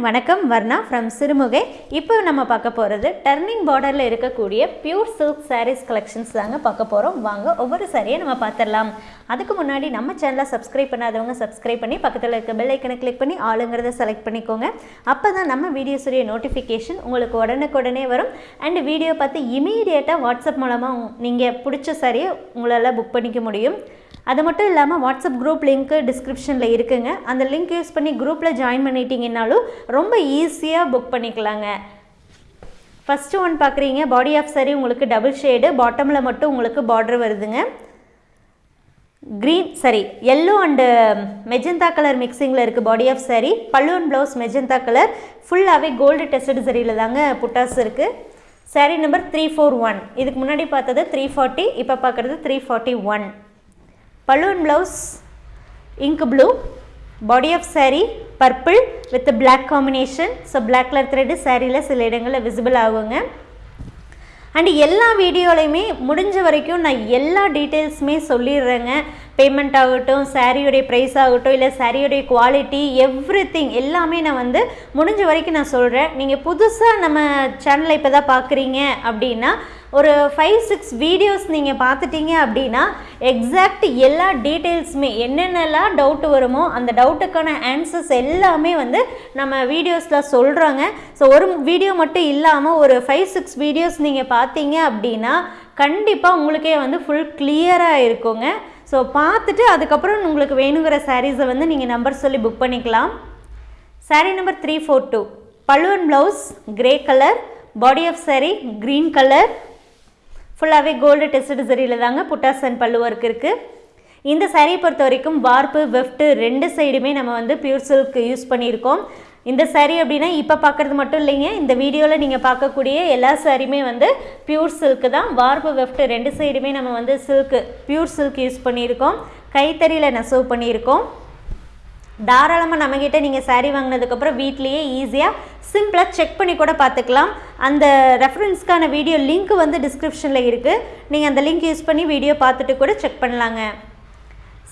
வணக்கம் வர்ணா ஃப்ரம் சிறுமுகை. இப்போ நம்ம பார்க்க போகிறது டர்னிங் பார்டரில் இருக்கக்கூடிய பியூர் சில்க் சாரீஸ் கலெக்ஷன்ஸ் தாங்க பார்க்க போகிறோம் வாங்க ஒவ்வொரு சாரியை நம்ம பார்த்துடலாம். அதுக்கு முன்னாடி நம்ம சேனலை சப்ஸ்கிரைப் பண்ணாதவங்க சப்ஸ்கிரைப் பண்ணி பக்கத்தில் இருக்க பெல் ஐக்கனை கிளிக் பண்ணி ஆளுங்கிறத செலக்ட் பண்ணிக்கோங்க. அப்போ தான் நம்ம வீடியோஸுடைய நோட்டிஃபிகேஷன் உங்களுக்கு உடனுக்குடனே வரும். அண்ட் வீடியோ பார்த்து இமீடியட்டாக வாட்ஸ்அப் மூலமாக நீங்கள் பிடிச்ச சாரியை உங்களால் புக் பண்ணிக்க முடியும். அது மட்டும் இல்லாமல் வாட்ஸ்அப் குரூப் லிங்க்கு டிஸ்கிரிப்ஷனில் இருக்குங்க. அந்த லிங்க் யூஸ் பண்ணி குரூப்பில் ஜாயின் பண்ணிட்டீங்கன்னாலும் ரொம்ப ஈஸியாக புக் பண்ணிக்கலாங்க. ஃபஸ்ட்டு ஒன் பார்க்குறீங்க பாடி ஆஃப் சரி உங்களுக்கு டபுள் ஷேடு பாட்டமில் மட்டும் உங்களுக்கு பார்டர் வருதுங்க. க்ரீன் சரி எல்லோ அண்டு மெஜந்தா கலர் மிக்சிங்கில் இருக்குது பாடி ஆஃப் saree. பல்லுவன் அண்ட் ப்ளவுஸ் மெஜந்தா கலர் ஃபுல்லாகவே கோல்டு டெஸ்டட் சரியில் தாங்க புட்டாஸ் இருக்குது saree number three four one இதுக்கு முன்னாடி பார்த்தது த்ரீ ஃபார்ட்டி இப்போ பார்க்குறது three forty one balloon blouse ink blue body of saree purple with black combination so black colour thread சாரியில் சில இடங்களில் விசிபிள் ஆகுங்க. அண்ட் எல்லா வீடியோலையுமே முடிஞ்ச வரைக்கும் நான் எல்லா டீட்டெயில்ஸுமே சொல்லிடுறேங்க. பேமெண்ட் ஆகட்டும் சாரியுடைய ப்ரைஸ் ஆகட்டும் இல்லை சாரியுடைய குவாலிட்டி எவ்ரி திங் எல்லாமே நான் வந்து முடிஞ்ச வரைக்கும் நான் சொல்கிறேன் நீங்கள் புதுசாக நம்ம சேனலை இப்போ தான் பார்க்குறீங்க அப்படின்னா ஒரு ஃபைவ் சிக்ஸ் வீடியோஸ் நீங்கள் பார்த்துட்டீங்க அப்படின்னா எக்ஸாக்ட் எல்லா டீட்டெயில்ஸுமே என்னென்னலாம் டவுட் வருமோ அந்த டவுட்டுக்கான ஆன்சர்ஸ் எல்லாமே வந்து நம்ம வீடியோஸில் சொல்கிறாங்க ஸோ ஒரு வீடியோ மட்டும் இல்லாமல் ஒரு ஃபைவ் சிக்ஸ் வீடியோஸ் நீங்கள் பார்த்தீங்க அப்படின்னா கண்டிப்பாக உங்களுக்கே வந்து ஃபுல் கிளியராக இருக்குங்க. ஸோ பார்த்துட்டு அதுக்கப்புறம் உங்களுக்கு வேணுங்கிற சாரீஸை வந்து நீங்கள் நம்பர் சொல்லி புக் பண்ணிக்கலாம். Saree number three four two பழுவன் blouse grey colour body of saree green colour ஃபுல்லாகவே கோல்டு டெஸ்டட் சரியில் தாங்க புட்டாஸ் அண்ட் பல்லு ஒர்க் இருக்குது இந்த சாரியை பொறுத்த வரைக்கும் வார்ப்பு வெஃப்ட்டு ரெண்டு சைடுமே நம்ம வந்து பியூர் சில்க் யூஸ் பண்ணியிருக்கோம். இந்த சாரீ அப்படின்னா இப்போ பார்க்குறது மட்டும் இல்லைங்க. இந்த வீடியோவில் நீங்கள் பார்க்கக்கூடிய எல்லா சாரியுமே வந்து பியூர் சில்க்கு தான். வார்ப்பு வெஃப்ட்டு ரெண்டு சைடுமே நம்ம வந்து சில்க்கு பியூர் சில்க் யூஸ் பண்ணியிருக்கோம். கைத்தறியில் நெசவு பண்ணியிருக்கோம். தாராளமாக நம்மக்கிட்ட நீங்கள் சாரீ வாங்கினதுக்கப்புறம் வீட்லேயே ஈஸியாக சிம்பிளாக செக் பண்ணி கூட பார்த்துக்கலாம். அந்த ரெஃபரன்ஸ்க்கான வீடியோ லிங்க் வந்து டிஸ்கிரிப்ஷனில் இருக்குது நீங்கள் அந்த லிங்க் யூஸ் பண்ணி வீடியோ பார்த்துட்டு கூட செக் பண்ணலாங்க.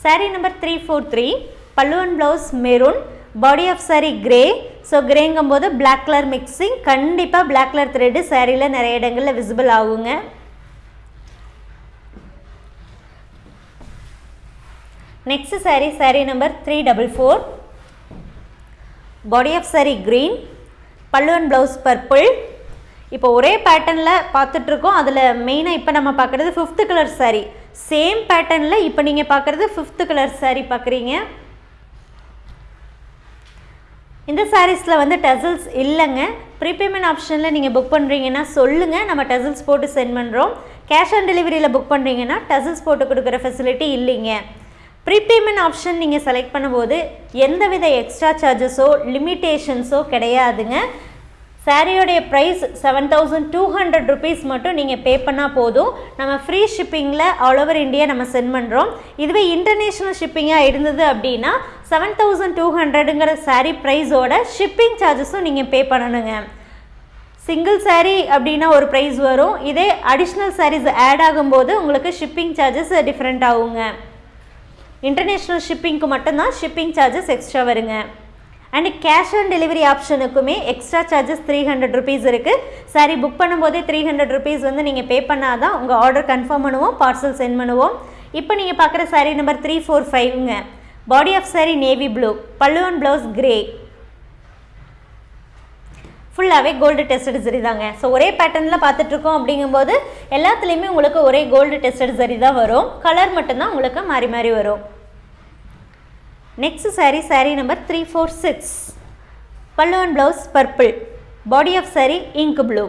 Saree number three four three பல்லுவன் blouse maroon body of saree grey so கிரேங்கும் போது பிளாக் கலர் மிக்சிங் கண்டிப்பாக பிளாக் கலர் த்ரெட்டு சாரியில் நிறைய இடங்களில் விசிபிள் ஆகுங்க. Next saree saree number three double four body of saree green pallu and blouse purple இப்போ ஒரே பேட்டர்னில் பார்த்துட்ருக்கோம். அதில் மெயினாக இப்போ நம்ம பார்க்குறது ஃபிஃப்த்து கலர் saree. சேம் பேட்டர்னில் இப்போ நீங்கள் பார்க்குறது ஃபிஃப்த்து கலர் saree பார்க்குறீங்க. இந்த சாரீஸில் வந்து டசல்ஸ் இல்லைங்க. ப்ரீபேமெண்ட் ஆப்ஷனில் நீங்கள் புக் பண்ணுறீங்கன்னா சொல்லுங்கள் நம்ம டசல்ஸ் போட்டு சென்ட் பண்ணுறோம் கேஷ் ஆன் டெலிவரியில் புக் பண்ணுறீங்கன்னா டசல்ஸ் போட்டு கொடுக்குற ஃபெசிலிட்டி இல்லைங்க. ப்ரீபேமெண்ட் ஆப்ஷன் நீங்கள் செலக்ட் பண்ணும்போது எந்தவித எக்ஸ்ட்ரா சார்ஜஸோ லிமிட்டேஷன்ஸோ கிடையாதுங்க. சாரியோடைய price seven thousand two hundred rupees மட்டும் நீங்கள் பே பண்ணால் போதும். நம்ம ஃப்ரீ ஷிப்பிங்கில் ஆல் ஓவர் இந்தியா நம்ம சென்ட் பண்ணுறோம் இதுவே இன்டர்நேஷ்னல் ஷிப்பிங்காக இருந்தது அப்படின்னா செவன் தௌசண்ட் டூ ஹண்ட்ரடுங்கிற சாரீ ப்ரைஸோட ஷிப்பிங் சார்ஜஸும் நீங்கள் பே பண்ணணுங்க. சிங்கிள் சாரீ அப்படின்னா ஒரு ப்ரைஸ் வரும். இதே அடிஷ்னல் சாரீஸ் ஆட் ஆகும்போது உங்களுக்கு ஷிப்பிங் சார்ஜஸ் டிஃப்ரெண்ட் ஆகுங்க. இன்டர்நேஷ்னல் ஷிப்பிங்க்கு மட்டும்தான் ஷிப்பிங் சார்ஜஸ் எக்ஸ்ட்ரா வருங்க. And cash on delivery ஆப்ஷனுக்குமே extra charges three hundred rupees இருக்குது சாரி புக் பண்ணும்போதே த்ரீ ஹண்ட்ரட் ருபீஸ் வந்து நீங்கள் பே பண்ணால் தான் உங்கள் ஆர்டர் கன்ஃபார்ம் பண்ணுவோம் பார்சல் சென்ட் பண்ணுவோம். இப்போ நீங்கள் பார்க்குற saree number three four ஃபைவ்ங்க body of saree navy blue pallu and blouse grey ஃபுல்லாகவே கோல்டு டெஸ்டட் சரி தாங்க. ஸோ ஒரே பேட்டர்னில் பார்த்துட்ருக்கோம் அப்படிங்கும்போது எல்லாத்துலேயுமே உங்களுக்கு ஒரே கோல்டு டெஸ்டட் சரி தான் வரும். கலர் மட்டும்தான் உங்களுக்கு மாறி மாறி வரும். Next saree saree number three four six pallu and blouse purple body of saree ink blue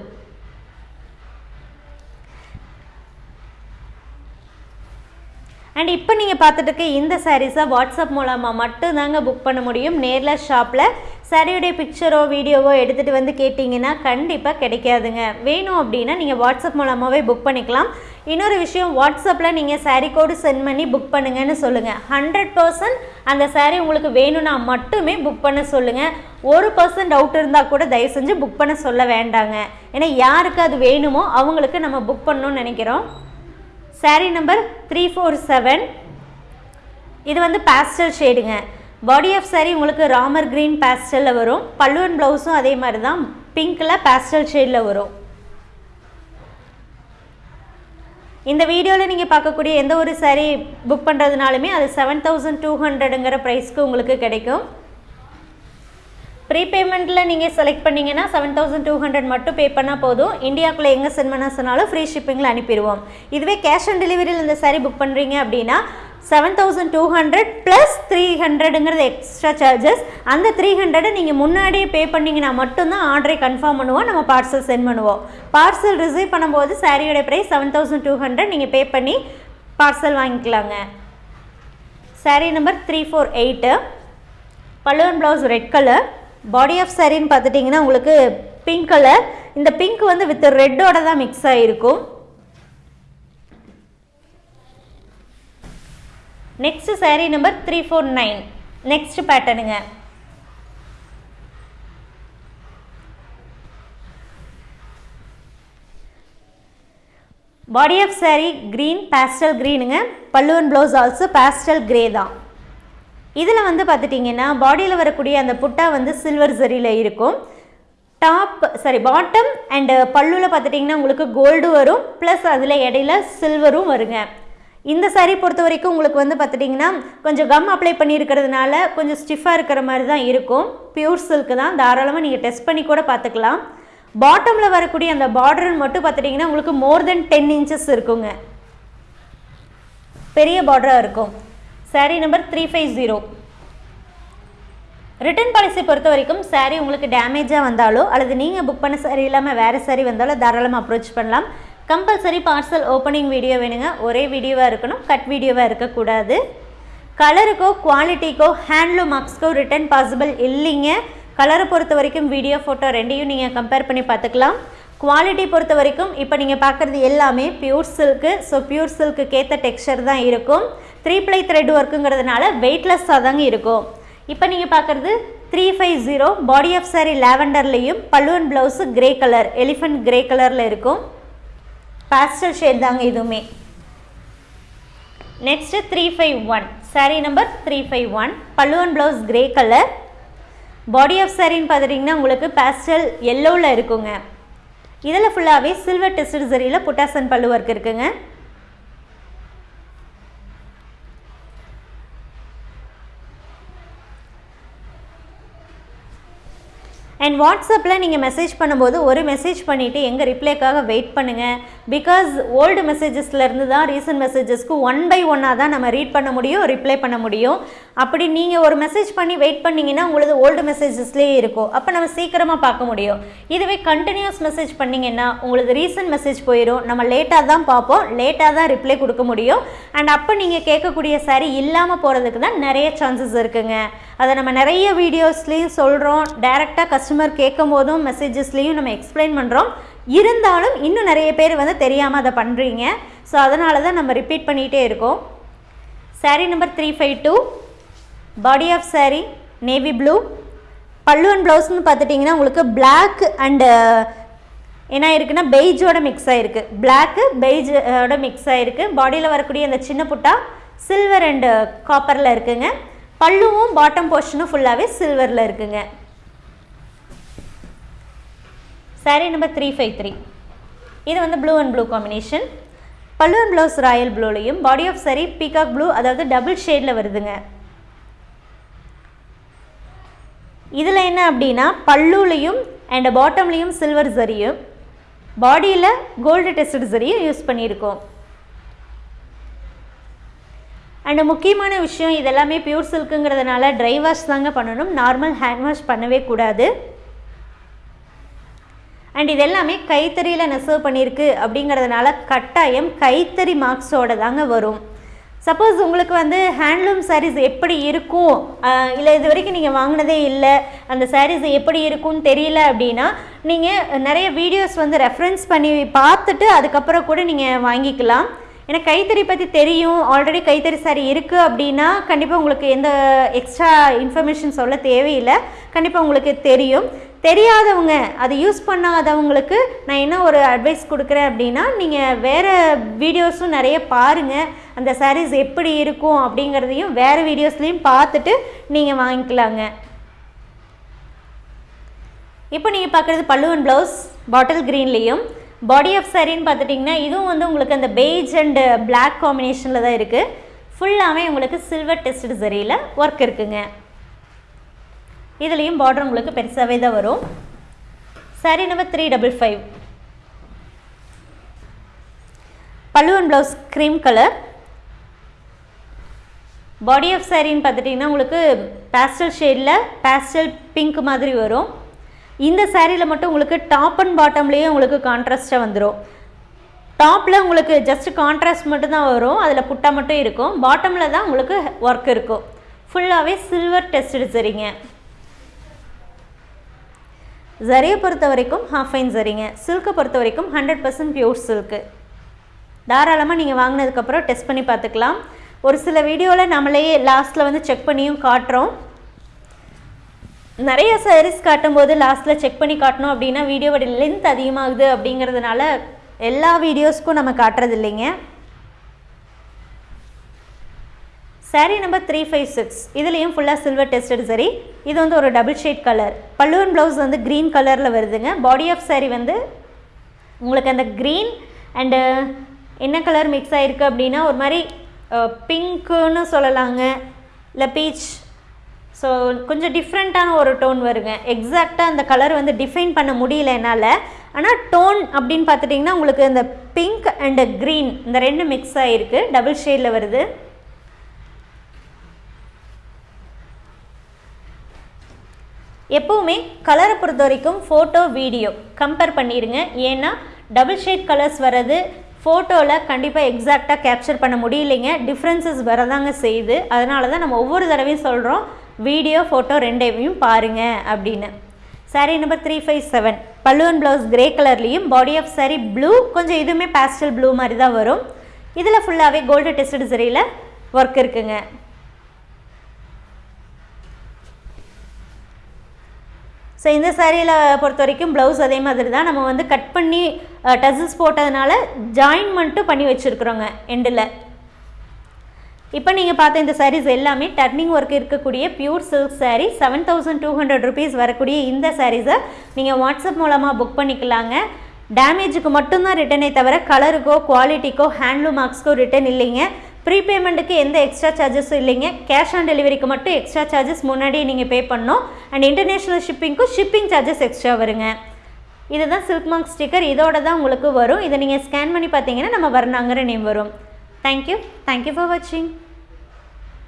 and இப்போ நீங்கள் பார்த்துட்டு இந்த சாரீஸை வாட்ஸ்அப் மூலமாக மட்டும் தாங்க புக் பண்ண முடியும். நேரில் ஷாப்பில் சாரியுடைய பிக்சரோ வீடியோவோ எடுத்துகிட்டு வந்து கேட்டிங்கன்னா கண்டிப்பாக கிடைக்காதுங்க. வேணும் அப்படின்னா நீங்கள் வாட்ஸ்அப் மூலமாகவே புக் பண்ணிக்கலாம். இன்னொரு விஷயம் வாட்ஸ்அப்பில் நீங்கள் சாரீ கோடு சென்ட் பண்ணி புக் பண்ணுங்கன்னு சொல்லுங்கள் ஹண்ட்ரட் பர்சன்ட் அந்த சாரீ உங்களுக்கு வேணும்னா மட்டுமே புக் பண்ண சொல்லுங்கள் ஒரு பர்சன்ட் டவுட் இருந்தால் கூட தயவு செஞ்சு புக் பண்ண சொல்ல வேண்டாங்க. ஏன்னா யாருக்கு அது வேணுமோ அவங்களுக்கு நம்ம புக் பண்ணணும்னு நினைக்கிறோம். Saree number three four seven இது வந்து பேஸ்டல் ஷேடுங்க பாடி ஆஃப் saree உங்களுக்கு ராமர் க்ரீன் பேஸ்டலில் வரும். பல்லு அண்ட் ப்ளவுஸும் அதே மாதிரி தான் பிங்க்கில் பேஸ்டல் ஷேடில் வரும். இந்த வீடியோவில் நீங்கள் பார்க்கக்கூடிய எந்த ஒரு saree புக் பண்ணுறதுனாலுமே அது செவன் தௌசண்ட் டூ ஹண்ட்ரடுங்கிற ப்ரைஸ்க்கு உங்களுக்கு கிடைக்கும். ப்ரீபேமெண்ட்டில் நீங்கள் செலக்ட் பண்ணீங்கன்னா செவன் தௌசண்ட் டூ ஹண்ட்ரட் மட்டும் பே பண்ணால் போதும். இந்தியாவுக்குள்ளே எங்கே சென்ட் பண்ண சொன்னாலும் ஃப்ரீ ஷிப்பிங்கில் அனுப்பிடுவோம். இதுவே கேஷ் ஆன் டெலிவரியில் இந்த சாரீ புக் பண்ணுறீங்க அப்படின்னா seven thousand two hundred plus three ஹண்ட்ரடுங்கிறது extra charges அந்த த்ரீ ஹண்ட்ரடை நீங்கள் முன்னாடியே பே பண்ணிங்கன்னா மட்டும்தான் ஆர்டரை கன்ஃபார்ம் பண்ணுவோம். நம்ம பார்சல் சென்ட் பண்ணுவோம். பார்சல் ரிசீவ் பண்ணும்போது சாரியோட price seven thousand two hundred நீங்கள் பே பண்ணி பார்சல் வாங்கிக்கலாங்க. Saree number three four eight பல்லுவன் blouse red colour body of சாரின்னு பார்த்துட்டிங்கன்னா உங்களுக்கு பிங்க் கலர் இந்த பிங்க் வந்து வித் ரெட்டோட தான் மிக்ஸ் ஆகிருக்கும் next saree number three four nine next பேட்டர்னுங்க body of saree green pastel க்ரீனுங்க பல்லுவன் ப்ளவுஸ் ஆல்சோ பேஸ்டல் க்ரே தான். இதில் வந்து பார்த்துட்டிங்கன்னா பாடியில் வரக்கூடிய அந்த புட்டா வந்து சில்வர் சரியில் இருக்கும். டாப் சாரி பாட்டம் அண்டு பல்லுவில் பார்த்துட்டிங்கன்னா உங்களுக்கு கோல்டு வரும். ப்ளஸ் அதில் இடையில சில்வரும் வருங்க. இந்த saree பொறுத்த வரைக்கும் உங்களுக்கு வந்து பார்த்துட்டிங்கன்னா கொஞ்சம் கம் அப்ளை பண்ணியிருக்கிறதுனால கொஞ்சம் ஸ்டிஃபாக இருக்கிற மாதிரி தான் இருக்கும். பியூர் சில்க் தான். தாராளமாக நீங்கள் டெஸ்ட் பண்ணி கூட பார்த்துக்கலாம். பாட்டமில் வரக்கூடிய அந்த பார்டர் மட்டும் பார்த்துட்டிங்கன்னா உங்களுக்கு மோர் தென் டென் இன்ச்சஸ் இருக்குங்க. பெரிய பார்டராக இருக்கும். Saree number three five zero return policy பொறுத்த வரைக்கும் saree உங்களுக்கு டேமேஜாக வந்தாலோ அல்லது நீங்கள் புக் பண்ண saree இல்லாமல் வேறு saree வந்தாலோ தாராளமாக அப்ரோச் பண்ணலாம். கம்பல்சரி பார்சல் ஓப்பனிங் வீடியோ வேணுங்க. ஒரே வீடியோவாக இருக்கணும். கட் வீடியோவாக இருக்கக்கூடாது. கலருக்கோ குவாலிட்டிக்கோ ஹேண்ட்லூம் மார்க்ஸ்க்கோ ரிட்டர்ன் பாசிபிள் இல்லைங்க. கலரை பொறுத்த வரைக்கும் வீடியோ ஃபோட்டோ ரெண்டையும் நீங்கள் கம்பேர் பண்ணி பார்த்துக்கலாம். குவாலிட்டி பொறுத்த வரைக்கும் இப்போ நீங்கள் பார்க்குறது எல்லாமே pure silk so pure silk texture தான் இருக்கும். த்ரீ ப்ளை த்ரெட் ஒர்க்குங்கிறதுனால வெயிட்லெஸ்ஸாக தாங்க இருக்கும். இப்போ நீங்கள் பார்க்குறது three five zero body of saree லேவண்டர்லேயும் பல்லுவன் blouse grey colour elephant grey கலரில் இருக்கும். பேஸ்டல் ஷேட் தாங்க இதுவுமே. Next three five one saree number three five one பல்லுவன் blouse grey colour body of சாரின்னு பார்த்துட்டிங்கன்னா உங்களுக்கு பேஸ்டல் எல்லோவில் இருக்குங்க. இதில் ஃபுல்லாகவே சில்வர் டெஸ்ட் சரியில் புட்டாசன் பல்லு ஒர்க் இருக்குங்க. அண்ட் வாட்ஸ்அப்பில் நீங்கள் மெசேஜ் பண்ணும்போது ஒரு மெசேஜ் பண்ணிவிட்டு எங்கள் ரிப்ளைக்காக வெயிட் பண்ணுங்கள் பிகாஸ் ஓல்டு மெசேஜஸ்லேருந்து தான் ரீசன்ட் மெசேஜஸ்க்கு ஒன் பை ஒன்னாக தான் நம்ம ரீட் பண்ண முடியும் ரிப்ளை பண்ண முடியும். அப்படி நீங்கள் ஒரு மெசேஜ் பண்ணி வெயிட் பண்ணிங்கன்னா உங்களது ஓல்டு மெசேஜஸ்லேயே இருக்கும். அப்போ நம்ம சீக்கிரமாக பார்க்க முடியும். இதுவே கண்டினியூஸ் மெசேஜ் பண்ணிங்கன்னா உங்களுக்கு ரீசன்ட் மெசேஜ் போயிடும் நம்ம லேட்டாக தான் பார்ப்போம். லேட்டாக தான் ரிப்ளை கொடுக்க முடியும். அண்ட் அப்போ நீங்கள் கேட்கக்கூடிய சாரி இல்லாமல் போகிறதுக்கு தான் நிறைய சான்சஸ் இருக்குங்க. அதை நம்ம நிறைய வீடியோஸ்லேயும் சொல்கிறோம் டைரெக்டாக கஸ்டமர் கேட்கும் போதும் மெசேஜஸ்லேயும் நம்ம எக்ஸ்பிளைன் பண்ணுறோம் இருந்தாலும் இன்னும் நிறைய பேர் வந்து தெரியாமல் அதை பண்ணுறீங்க ஸோ அதனால தான் நம்ம ரிப்பீட் பண்ணிகிட்டே இருக்கோம். Saree number three five two body of saree navy blue pallu and ப்ளவுஸ்னு பார்த்துட்டிங்கன்னா உங்களுக்கு பிளாக் அண்டு uh, என்ன இருக்குன்னா பெய்ஜோட மிக்ஸ் ஆகிருக்கு பிளாக்கு பெய்ஜோட மிக்ஸ் ஆகிருக்கு பாடியில் வரக்கூடிய அந்த சின்ன புட்டா சில்வர் அண்டு காப்பரில் இருக்குங்க. பல்லுவும் பாட்டம் போர்ஷனும் ஃபுல்லாகவே சில்வரில் இருக்குங்க. Saree number three five three இது வந்து blue and blue combination pallu and blouse royal ப்ளூலையும் body of saree peacock blue அதாவது டபுள் ஷேடில் வருதுங்க. இதில் என்ன அப்படின்னா பல்லுலேயும் அண்ட் பாட்டம்லேயும் சில்வர் சரியும் பாடியில் கோல்டு டெஸ்ட் சரியும் யூஸ் பண்ணியிருக்கோம். அண்ட் முக்கியமான விஷயம் இதெல்லாமே பியூர் சில்க்குங்கிறதுனால ட்ரை வாஷ் தாங்க பண்ணணும். நார்மல் ஹேண்ட் வாஷ் பண்ணவே கூடாது. அண்ட் இதெல்லாமே கைத்தறியில் நெசவு பண்ணியிருக்கு அப்படிங்கிறதுனால கட்டாயம் கைத்தறி மார்க்ஸோட தாங்க வரும். சப்போஸ் உங்களுக்கு வந்து ஹேண்ட்லூம் சாரீஸ் எப்படி இருக்கும்? இல்லை இது வரைக்கும் நீங்கள் வாங்கினதே இல்லை. அந்த சாரீஸ் எப்படி இருக்கும்னு தெரியல அப்படின்னா நீங்கள் நிறைய வீடியோஸ் வந்து ரெஃபரன்ஸ் பண்ணி பார்த்துட்டு அதுக்கப்புறம் கூட நீங்கள் வாங்கிக்கலாம். ஏன்னா கைத்தறி பற்றி தெரியும். ஆல்ரெடி கைத்தறி சாரி இருக்குது அப்படின்னா கண்டிப்பாக உங்களுக்கு எந்த எக்ஸ்ட்ரா இன்ஃபர்மேஷன் சொல்ல தேவையில்லை. கண்டிப்பாக உங்களுக்கு தெரியும். தெரியாதவங்க அதை யூஸ் பண்ணாதவங்களுக்கு நான் என்ன ஒரு அட்வைஸ் கொடுக்குறேன் அப்படின்னா நீங்கள் வேறு வீடியோஸும் நிறைய பாருங்கள் அந்த சாரீஸ் எப்படி இருக்கும் அப்படிங்கிறதையும் வேறு வீடியோஸ்லேயும் பார்த்துட்டு நீங்கள் வாங்கிக்கலாங்க. இப்போ நீங்கள் பார்க்குறது பல்லுவன் ப்ளவுஸ் பாட்டில் க்ரீன்லேயும் பாடி ஆஃப் சாரின்னு பார்த்துட்டிங்கன்னா இதுவும் வந்து உங்களுக்கு அந்த பெய்ஜ் அண்டு பிளாக் காம்பினேஷனில் தான் இருக்குது ஃபுல்லாகவே உங்களுக்கு சில்வர் டெஸ்ட் சரியில் ஒர்க் இருக்குங்க. இதுலேயும் பார்டர் உங்களுக்கு பெருசாகவே தான் வரும். Saree number three double five பல்லுவன் blouse cream colour body of சாரின்னு பார்த்துட்டிங்கன்னா உங்களுக்கு பேஸ்டல் ஷேடில் பேஸ்டல் பிங்க் மாதிரி வரும். இந்த சேரீயில் மட்டும் உங்களுக்கு டாப் அண்ட் பாட்டம்லேயே உங்களுக்கு கான்ட்ராஸ்ட்டாக வந்துடும் டாப்பில் உங்களுக்கு ஜஸ்ட் கான்ட்ராஸ்ட் மட்டும்தான் வரும். அதில் புட்டா மட்டும் இருக்கும். பாட்டமில் தான் உங்களுக்கு ஒர்க் இருக்கும். ஃபுல்லாகவே சில்வர் டெஸ்ட் சரிங்க ஜரியை பொறுத்த வரைக்கும் ஹாஃப் ஃபைன் சரிங்க சில்கை பொறுத்த வரைக்கும் ஹண்ட்ரட் பர்சன்ட் பியூர் சில்க்கு தாராளமாக நீங்கள் வாங்கினதுக்கப்புறம் டெஸ்ட் பண்ணி பார்த்துக்கலாம். ஒரு சில வீடியோவில் நம்மளே லாஸ்ட்டில் வந்து செக் பண்ணியும் காட்டுறோம். நிறைய சாரீஸ் காட்டும்போது லாஸ்ட்டில் செக் பண்ணி காட்டணும் அப்படின்னா வீடியோவோட லென்த் அதிகமாகுது அப்படிங்கிறதுனால எல்லா வீடியோஸ்க்கும் நம்ம காட்டுறது இல்லைங்க. Saree number three five six இதுலேயும் ஃபுல்லாக சில்வர் டெஸ்டட் சரி இது வந்து ஒரு டபுள் ஷேட் கலர் பல்லுவன் ப்ளவுஸ் வந்து க்ரீன் கலரில் வருதுங்க. பாடி ஆஃப் சாரீ வந்து உங்களுக்கு அந்த க்ரீன் அண்டு என்ன கலர் மிக்ஸ் ஆகிருக்கு அப்படின்னா ஒரு மாதிரி பிங்க்குன்னு சொல்லலாங்க. இல்லை பீச் ஸோ கொஞ்சம் டிஃப்ரெண்ட்டான ஒரு டோன் வருங்க. எக்ஸாக்டாக அந்த கலர் வந்து டிஃபைன் பண்ண முடியல என்னால். ஆனால் டோன் அப்படின்னு பார்த்துட்டிங்கன்னா உங்களுக்கு இந்த பிங்க் அண்டு க்ரீன் இந்த ரெண்டு மிக்ஸ் ஆகிருக்கு டபுள் ஷேடில் வருது. எப்போவுமே கலரை பொறுத்த வரைக்கும் ஃபோட்டோ வீடியோ கம்பேர் பண்ணிடுங்க. ஏன்னா டபுள் ஷேட் கலர்ஸ் வர்றது ஃபோட்டோவில் கண்டிப்பாக எக்ஸாக்டாக கேப்சர் பண்ண முடியலைங்க. டிஃப்ரென்சஸ் வரதாங்க செய்யுது. அதனால தான் நம்ம ஒவ்வொரு தடவையும் சொல்கிறோம் வீடியோ ஃபோட்டோ ரெண்டையும் பாருங்கள் அப்படின்னு. Saree number three five seven பல்லுவன் ப்ளவுஸ் கிரே கலர்லேயும் பாடி ஆஃப் சாரீ ப்ளூ கொஞ்சம் இதுவுமே பேஸ்டல் ப்ளூ மாதிரி தான் வரும். இதில் ஃபுல்லாகவே கோல்டு டெஸ்டட் சரியில் ஒர்க் இருக்குங்க. ஸோ இந்த சாரியில் பொறுத்த வரைக்கும் ப்ளவுஸ் அதே மாதிரி தான். நம்ம வந்து கட் பண்ணி டசல்ஸ் போட்டதுனால ஜாயின்மெண்ட்டும் பண்ணி வச்சுருக்குறோங்க எண்டில் இப்போ நீங்கள் பார்த்த இந்த சாரீஸ் எல்லாமே டர்னிங் ஒர்க் இருக்கக்கூடிய pure silk saree seven thousand two hundred rupees வரக்கூடிய இந்த சாரீஸை நீங்கள் வாட்ஸ்அப் மூலமாக புக் பண்ணிக்கலாங்க. டேமேஜுக்கு மட்டும்தான் ரிட்டனே தவிர கலருக்கோ குவாலிட்டிக்கோ ஹேண்ட்லூம் மார்க்ஸ்க்கோ ரிட்டன் இல்லைங்க. ப்ரீபேமெண்ட்டுக்கு எந்த எக்ஸ்ட்ரா சார்ஜஸும் இல்லைங்க. கேஷ் ஆன் டெலிவரிக்கு மட்டும் எக்ஸ்ட்ரா சார்ஜஸ் முன்னாடியே நீங்கள் பே பண்ணணும். அண்ட் இன்டர்நேஷ்னல் ஷிப்பிங்க்கும் ஷிப்பிங் சார்ஜஸ் எக்ஸ்ட்ரா வருங்க. இதுதான் சில்க் மார்க் ஸ்டிக்கர் இதோட தான் உங்களுக்கு வரும். இதை நீங்கள் ஸ்கேன் பண்ணி பார்த்தீங்கன்னா நம்ம வரணாங்கிற நேம் வரும். Thank you thank you for வாட்சிங்